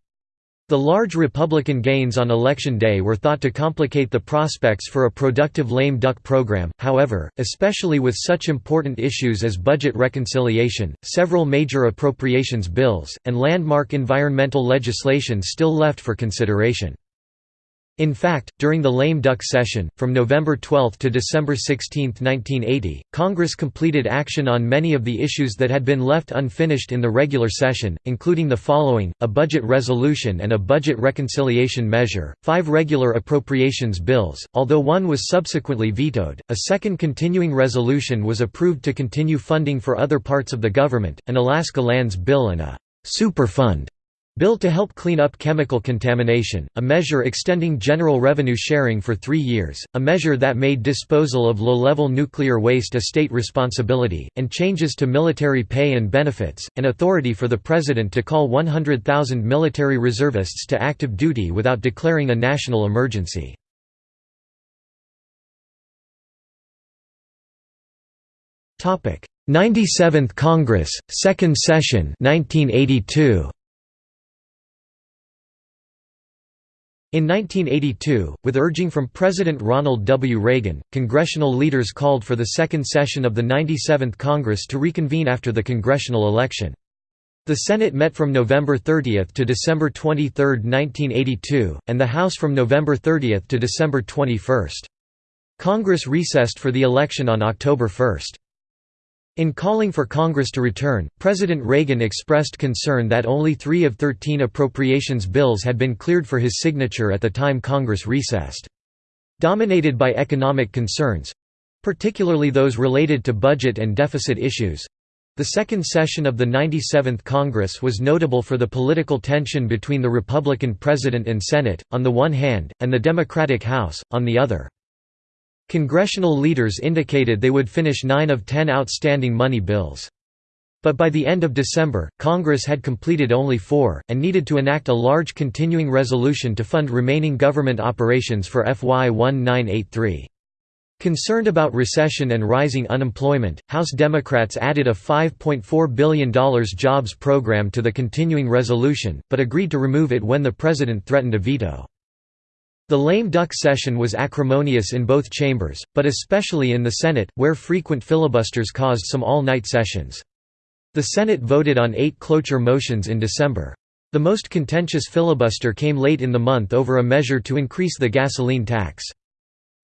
The large Republican gains on Election Day were thought to complicate the prospects for a productive lame duck program, however, especially with such important issues as budget reconciliation, several major appropriations bills, and landmark environmental legislation still left for consideration. In fact, during the lame duck session, from November 12 to December 16, 1980, Congress completed action on many of the issues that had been left unfinished in the regular session, including the following, a budget resolution and a budget reconciliation measure, five regular appropriations bills, although one was subsequently vetoed, a second continuing resolution was approved to continue funding for other parts of the government, an Alaska Lands Bill and a «Superfund» Bill to help clean up chemical contamination, a measure extending general revenue sharing for three years, a measure that made disposal of low-level nuclear waste a state responsibility, and changes to military pay and benefits, and authority for the President to call 100,000 military reservists to active duty without declaring a national emergency. Topic: 97th Congress, Second Session, 1982. In 1982, with urging from President Ronald W. Reagan, congressional leaders called for the second session of the 97th Congress to reconvene after the congressional election. The Senate met from November 30 to December 23, 1982, and the House from November 30 to December 21. Congress recessed for the election on October 1. In calling for Congress to return, President Reagan expressed concern that only three of 13 appropriations bills had been cleared for his signature at the time Congress recessed. Dominated by economic concerns—particularly those related to budget and deficit issues, the second session of the 97th Congress was notable for the political tension between the Republican President and Senate, on the one hand, and the Democratic House, on the other. Congressional leaders indicated they would finish nine of ten outstanding money bills. But by the end of December, Congress had completed only four, and needed to enact a large continuing resolution to fund remaining government operations for FY 1983. Concerned about recession and rising unemployment, House Democrats added a $5.4 billion jobs program to the continuing resolution, but agreed to remove it when the President threatened a veto. The lame duck session was acrimonious in both chambers, but especially in the Senate, where frequent filibusters caused some all-night sessions. The Senate voted on eight cloture motions in December. The most contentious filibuster came late in the month over a measure to increase the gasoline tax.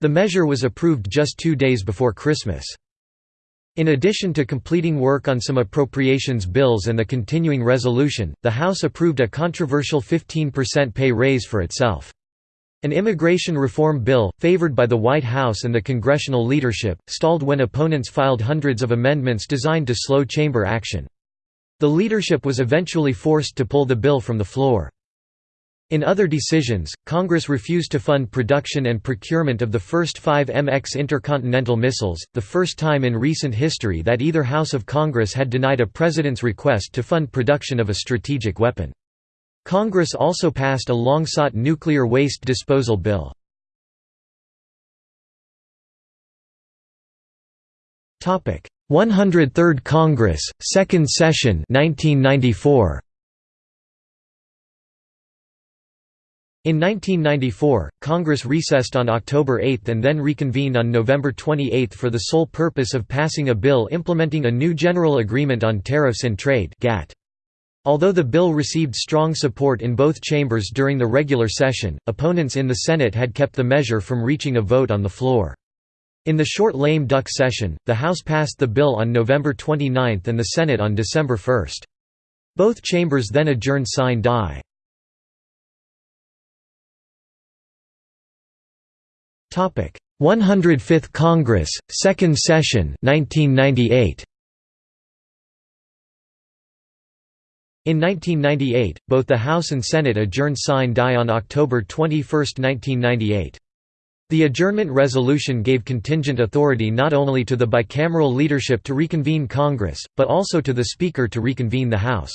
The measure was approved just two days before Christmas. In addition to completing work on some appropriations bills and the continuing resolution, the House approved a controversial 15% pay raise for itself. An immigration reform bill, favored by the White House and the congressional leadership, stalled when opponents filed hundreds of amendments designed to slow chamber action. The leadership was eventually forced to pull the bill from the floor. In other decisions, Congress refused to fund production and procurement of the first five MX intercontinental missiles, the first time in recent history that either House of Congress had denied a president's request to fund production of a strategic weapon. Congress also passed a long-sought nuclear waste disposal bill. Topic: 103rd Congress, Second Session 1994. In 1994, Congress recessed on October 8 and then reconvened on November 28 for the sole purpose of passing a bill implementing a new General Agreement on Tariffs and Trade Although the bill received strong support in both chambers during the regular session, opponents in the Senate had kept the measure from reaching a vote on the floor. In the short lame duck session, the House passed the bill on November 29 and the Senate on December 1. Both chambers then adjourned sine die. Topic: 105th Congress, Second Session 1998. In 1998, both the House and Senate adjourned sine die on October 21, 1998. The adjournment resolution gave contingent authority not only to the bicameral leadership to reconvene Congress, but also to the Speaker to reconvene the House.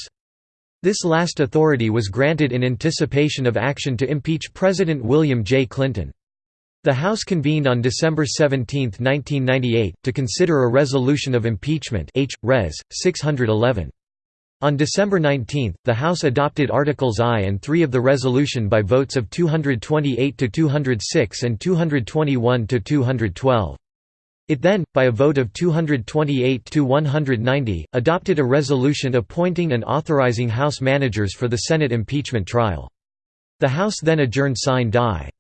This last authority was granted in anticipation of action to impeach President William J. Clinton. The House convened on December 17, 1998, to consider a resolution of impeachment H. Res. 611. On December 19, the House adopted Articles I and III of the resolution by votes of 228 to 206 and 221 to 212. It then, by a vote of 228 to 190, adopted a resolution appointing and authorizing House managers for the Senate impeachment trial. The House then adjourned sine die.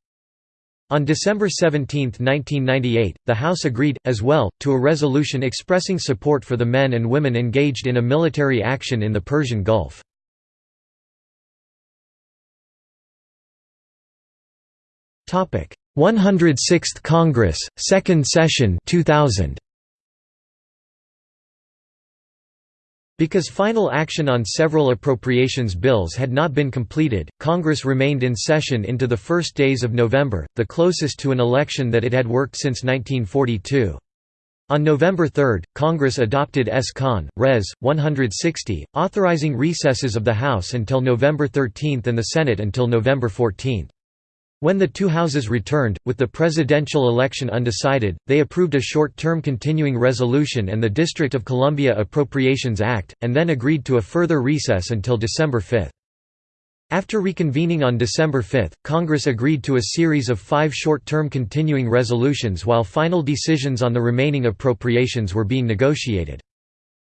On December 17, 1998, the House agreed, as well, to a resolution expressing support for the men and women engaged in a military action in the Persian Gulf. Topic: 106th Congress, Second Session 2000. Because final action on several appropriations bills had not been completed, Congress remained in session into the first days of November, the closest to an election that it had worked since 1942. On November 3, Congress adopted S. Con. Res. 160, authorizing recesses of the House until November 13 and the Senate until November 14. When the two houses returned, with the presidential election undecided, they approved a short-term continuing resolution and the District of Columbia Appropriations Act, and then agreed to a further recess until December 5. After reconvening on December 5, Congress agreed to a series of five short-term continuing resolutions while final decisions on the remaining appropriations were being negotiated.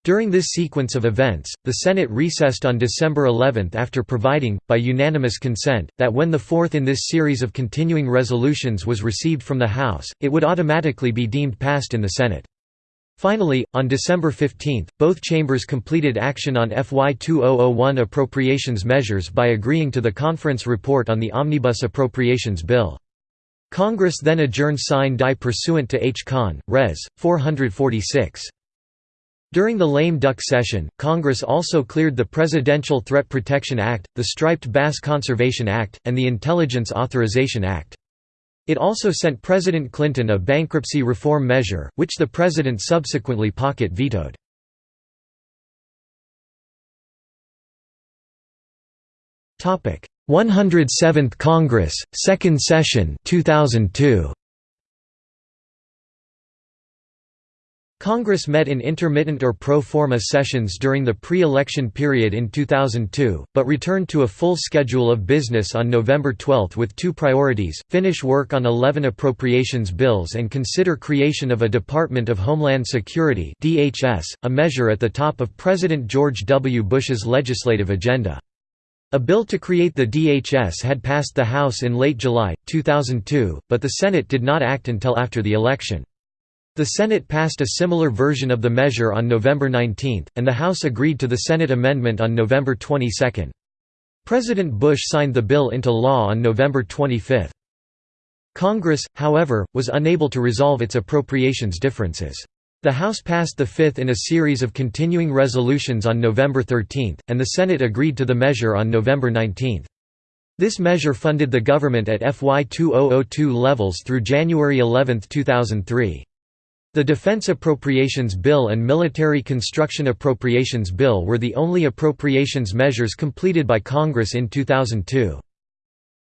During this sequence of events, the Senate recessed on December 11 after providing, by unanimous consent, that when the fourth in this series of continuing resolutions was received from the House, it would automatically be deemed passed in the Senate. Finally, on December 15, both chambers completed action on FY 2001 appropriations measures by agreeing to the conference report on the Omnibus Appropriations Bill. Congress then adjourned sine die pursuant to H. Con. Res. 446. During the lame duck session, Congress also cleared the Presidential Threat Protection Act, the Striped Bass Conservation Act, and the Intelligence Authorization Act. It also sent President Clinton a bankruptcy reform measure, which the president subsequently pocket vetoed. Topic: 107th Congress, Second Session, 2002. Congress met in intermittent or pro forma sessions during the pre-election period in 2002, but returned to a full schedule of business on November 12 with two priorities, finish work on 11 appropriations bills and consider creation of a Department of Homeland Security a measure at the top of President George W. Bush's legislative agenda. A bill to create the DHS had passed the House in late July, 2002, but the Senate did not act until after the election. The Senate passed a similar version of the measure on November 19, and the House agreed to the Senate amendment on November 22. President Bush signed the bill into law on November 25. Congress, however, was unable to resolve its appropriations differences. The House passed the fifth in a series of continuing resolutions on November 13, and the Senate agreed to the measure on November 19. This measure funded the government at FY 2002 levels through January 11, 2003. The Defense Appropriations Bill and Military Construction Appropriations Bill were the only appropriations measures completed by Congress in 2002.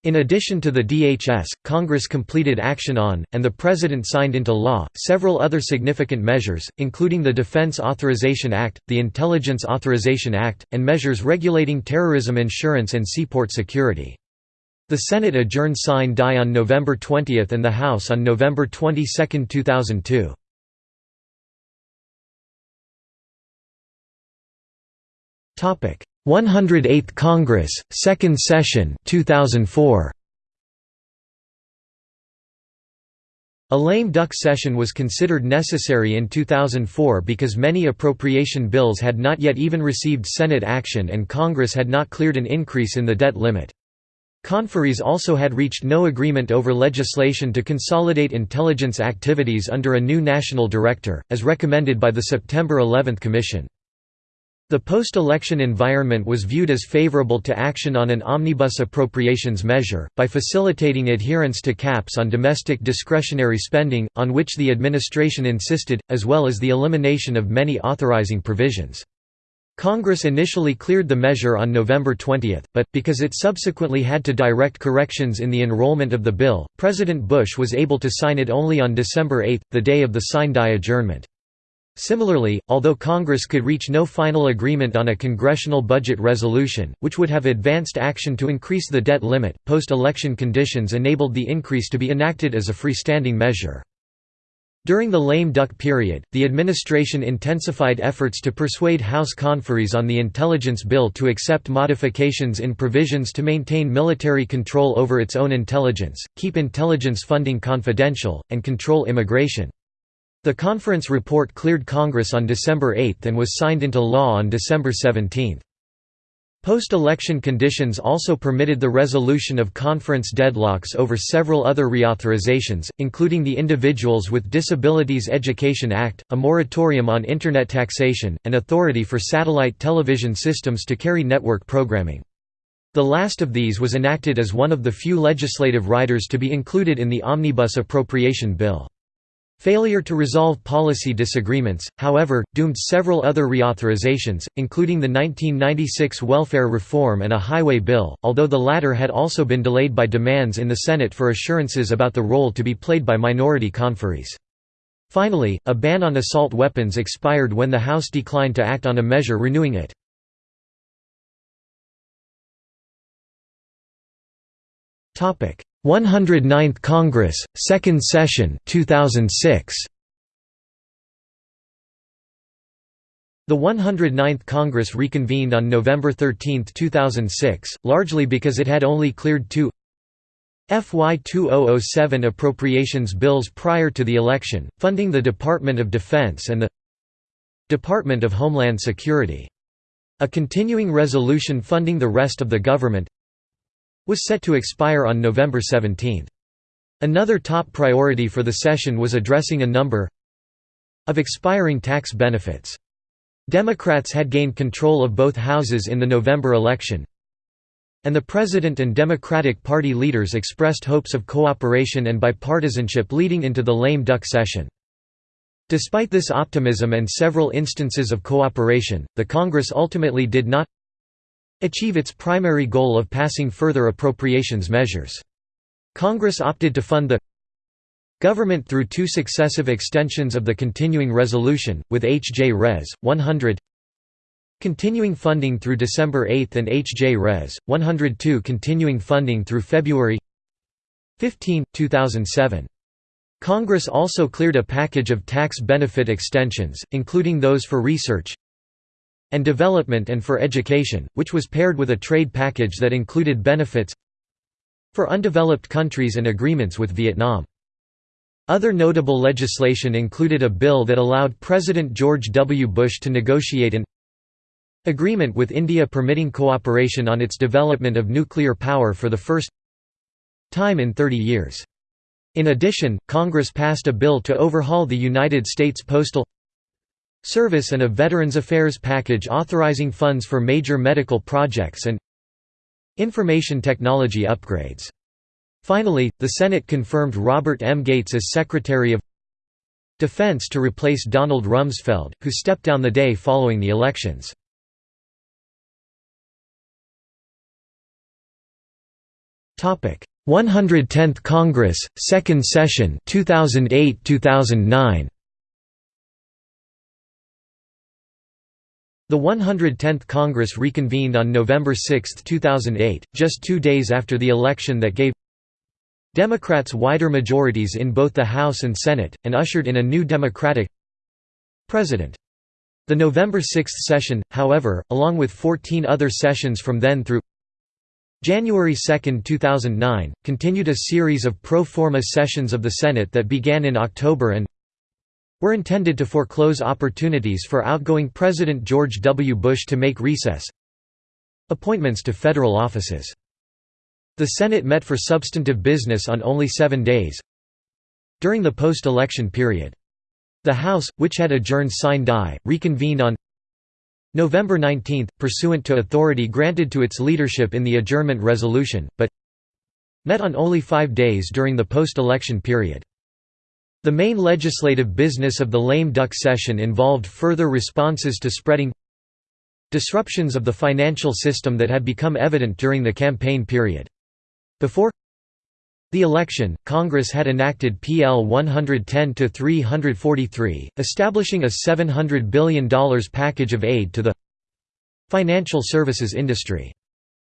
In addition to the DHS, Congress completed action on, and the President signed into law, several other significant measures, including the Defense Authorization Act, the Intelligence Authorization Act, and measures regulating terrorism insurance and seaport security. The Senate adjourned sine die on November 20 and the House on November 22, 2002. 108th Congress, Second Session 2004. A lame duck session was considered necessary in 2004 because many appropriation bills had not yet even received Senate action and Congress had not cleared an increase in the debt limit. Conferees also had reached no agreement over legislation to consolidate intelligence activities under a new national director, as recommended by the September 11 Commission. The post-election environment was viewed as favorable to action on an omnibus appropriations measure, by facilitating adherence to caps on domestic discretionary spending, on which the administration insisted, as well as the elimination of many authorizing provisions. Congress initially cleared the measure on November 20, but, because it subsequently had to direct corrections in the enrollment of the bill, President Bush was able to sign it only on December 8, the day of the sine-die adjournment. Similarly, although Congress could reach no final agreement on a congressional budget resolution, which would have advanced action to increase the debt limit, post-election conditions enabled the increase to be enacted as a freestanding measure. During the lame duck period, the administration intensified efforts to persuade House conferees on the intelligence bill to accept modifications in provisions to maintain military control over its own intelligence, keep intelligence funding confidential, and control immigration. The conference report cleared Congress on December 8 and was signed into law on December 17. Post-election conditions also permitted the resolution of conference deadlocks over several other reauthorizations, including the Individuals with Disabilities Education Act, a moratorium on Internet taxation, and authority for satellite television systems to carry network programming. The last of these was enacted as one of the few legislative riders to be included in the Omnibus Appropriation Bill. Failure to resolve policy disagreements, however, doomed several other reauthorizations, including the 1996 welfare reform and a highway bill, although the latter had also been delayed by demands in the Senate for assurances about the role to be played by minority conferees. Finally, a ban on assault weapons expired when the House declined to act on a measure renewing it. 109th Congress, Second Session 2006. The 109th Congress reconvened on November 13, 2006, largely because it had only cleared two FY 2007 appropriations bills prior to the election, funding the Department of Defense and the Department of Homeland Security. A continuing resolution funding the rest of the government was set to expire on November 17. Another top priority for the session was addressing a number of expiring tax benefits. Democrats had gained control of both houses in the November election, and the President and Democratic Party leaders expressed hopes of cooperation and bipartisanship leading into the lame duck session. Despite this optimism and several instances of cooperation, the Congress ultimately did not achieve its primary goal of passing further appropriations measures. Congress opted to fund the government through two successive extensions of the continuing resolution, with H.J. Res. 100 continuing funding through December 8 and H.J. Res. 102 continuing funding through February 15, 2007. Congress also cleared a package of tax benefit extensions, including those for research, and development and for education, which was paired with a trade package that included benefits for undeveloped countries and agreements with Vietnam. Other notable legislation included a bill that allowed President George W. Bush to negotiate an agreement with India permitting cooperation on its development of nuclear power for the first time in 30 years. In addition, Congress passed a bill to overhaul the United States Postal Service and a Veterans Affairs package authorizing funds for major medical projects and information technology upgrades. Finally, the Senate confirmed Robert M. Gates as Secretary of Defense to replace Donald Rumsfeld, who stepped down the day following the elections. Topic: 110th Congress, Second Session, 2008-2009. The 110th Congress reconvened on November 6, 2008, just two days after the election that gave Democrats wider majorities in both the House and Senate, and ushered in a new Democratic president. The November 6 session, however, along with 14 other sessions from then through January 2, 2009, continued a series of pro forma sessions of the Senate that began in October and were intended to foreclose opportunities for outgoing President George W. Bush to make recess appointments to federal offices. The Senate met for substantive business on only seven days during the post-election period. The House, which had adjourned sine die, reconvened on November 19, pursuant to authority granted to its leadership in the adjournment resolution, but met on only five days during the post-election period. The main legislative business of the lame duck session involved further responses to spreading disruptions of the financial system that had become evident during the campaign period. Before the election, Congress had enacted PL 110-343, establishing a $700 billion package of aid to the financial services industry.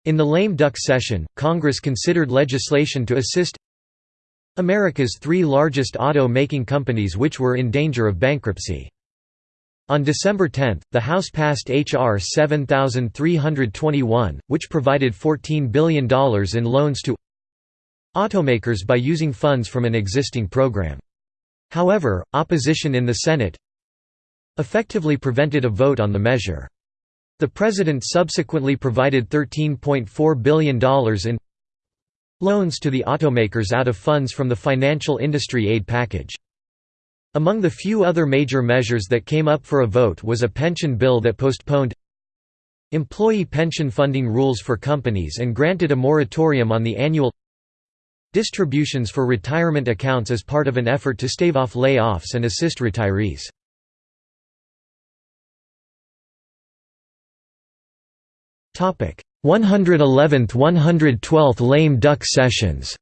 In the lame duck session, Congress considered legislation to assist America's three largest auto-making companies which were in danger of bankruptcy. On December 10, the House passed H.R. 7321, which provided $14 billion in loans to automakers by using funds from an existing program. However, opposition in the Senate effectively prevented a vote on the measure. The President subsequently provided $13.4 billion in loans to the automakers out of funds from the financial industry aid package. Among the few other major measures that came up for a vote was a pension bill that postponed employee pension funding rules for companies and granted a moratorium on the annual distributions for retirement accounts as part of an effort to stave off layoffs and assist retirees. Topic: 111th 112th lame duck sessions.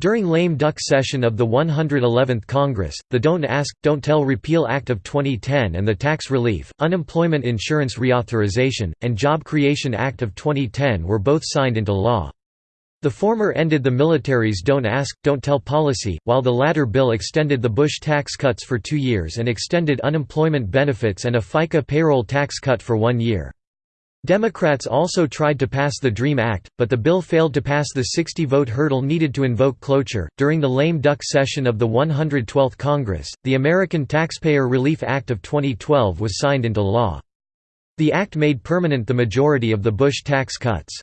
During lame duck session of the 111th Congress, the Don't Ask, Don't Tell Repeal Act of 2010 and the Tax Relief, Unemployment Insurance Reauthorization, and Job Creation Act of 2010 were both signed into law. The former ended the military's Don't Ask, Don't Tell policy, while the latter bill extended the Bush tax cuts for two years and extended unemployment benefits and a FICA payroll tax cut for one year. Democrats also tried to pass the DREAM Act, but the bill failed to pass the 60 vote hurdle needed to invoke cloture. During the lame duck session of the 112th Congress, the American Taxpayer Relief Act of 2012 was signed into law. The act made permanent the majority of the Bush tax cuts.